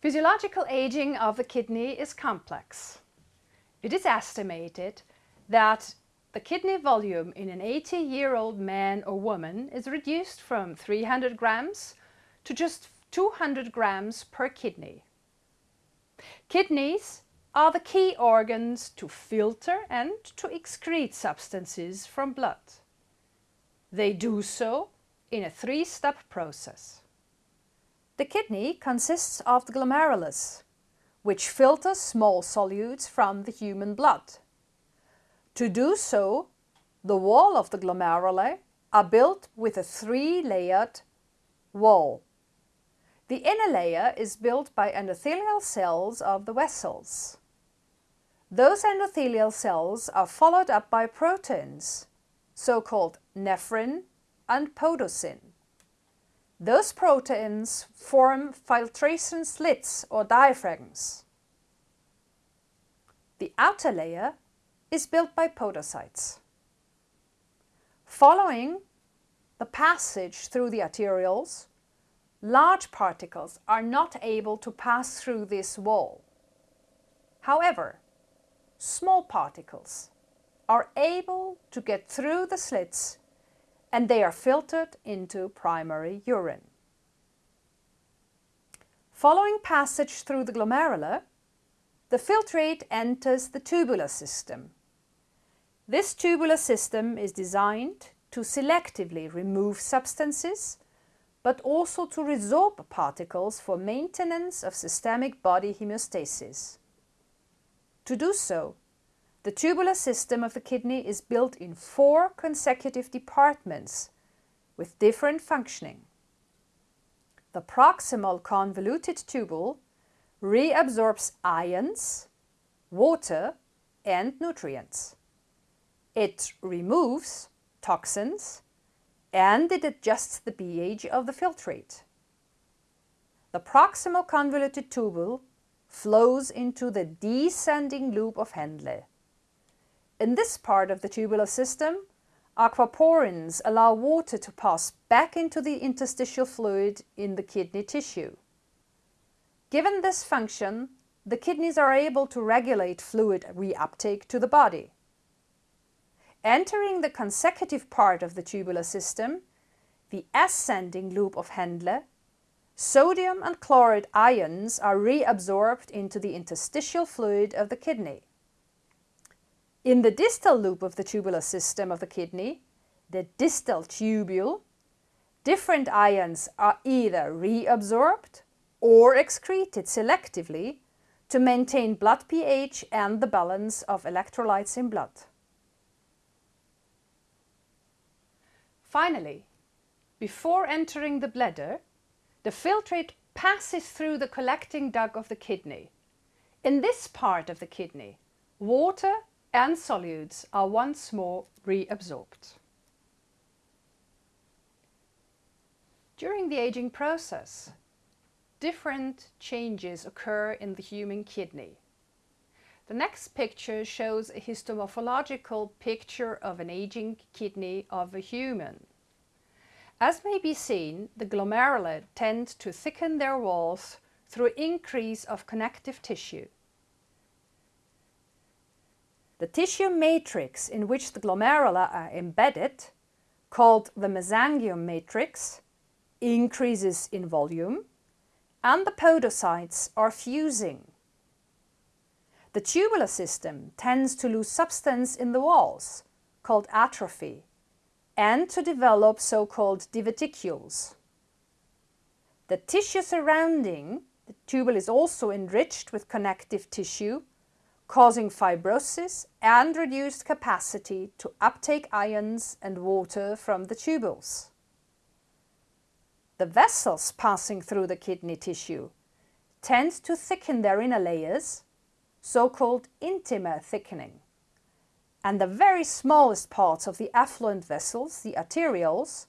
Physiological aging of the kidney is complex. It is estimated that the kidney volume in an 80-year-old man or woman is reduced from 300 grams to just 200 grams per kidney. Kidneys are the key organs to filter and to excrete substances from blood. They do so in a three-step process. The kidney consists of the glomerulus, which filters small solutes from the human blood. To do so, the wall of the glomeruli are built with a three-layered wall. The inner layer is built by endothelial cells of the vessels. Those endothelial cells are followed up by proteins, so-called nephrin and podocin. Those proteins form filtration slits or diaphragms. The outer layer is built by podocytes. Following the passage through the arterioles, large particles are not able to pass through this wall. However, small particles are able to get through the slits and they are filtered into primary urine. Following passage through the glomerula, the filtrate enters the tubular system. This tubular system is designed to selectively remove substances, but also to resorb particles for maintenance of systemic body homeostasis. To do so, the tubular system of the kidney is built in four consecutive departments with different functioning. The proximal convoluted tubule reabsorbs ions, water and nutrients. It removes toxins and it adjusts the pH of the filtrate. The proximal convoluted tubule flows into the descending loop of Henle. In this part of the tubular system, aquaporins allow water to pass back into the interstitial fluid in the kidney tissue. Given this function, the kidneys are able to regulate fluid reuptake to the body. Entering the consecutive part of the tubular system, the ascending loop of Henle, sodium and chloride ions are reabsorbed into the interstitial fluid of the kidney. In the distal loop of the tubular system of the kidney, the distal tubule, different ions are either reabsorbed or excreted selectively to maintain blood pH and the balance of electrolytes in blood. Finally, before entering the bladder, the filtrate passes through the collecting duct of the kidney. In this part of the kidney, water and solutes are once more reabsorbed. During the aging process, different changes occur in the human kidney. The next picture shows a histomorphological picture of an aging kidney of a human. As may be seen, the glomeruli tend to thicken their walls through increase of connective tissue. The tissue matrix in which the glomerula are embedded, called the mesangium matrix, increases in volume and the podocytes are fusing. The tubular system tends to lose substance in the walls, called atrophy, and to develop so-called diverticules. The tissue surrounding the tubule is also enriched with connective tissue causing fibrosis and reduced capacity to uptake ions and water from the tubules. The vessels passing through the kidney tissue tend to thicken their inner layers, so-called intima thickening. And the very smallest parts of the afferent vessels, the arterioles,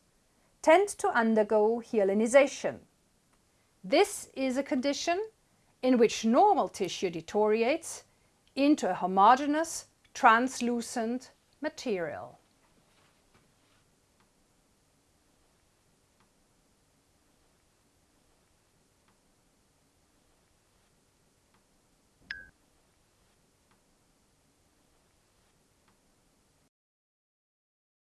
tend to undergo hyalinization. This is a condition in which normal tissue deteriorates into a homogeneous, translucent material.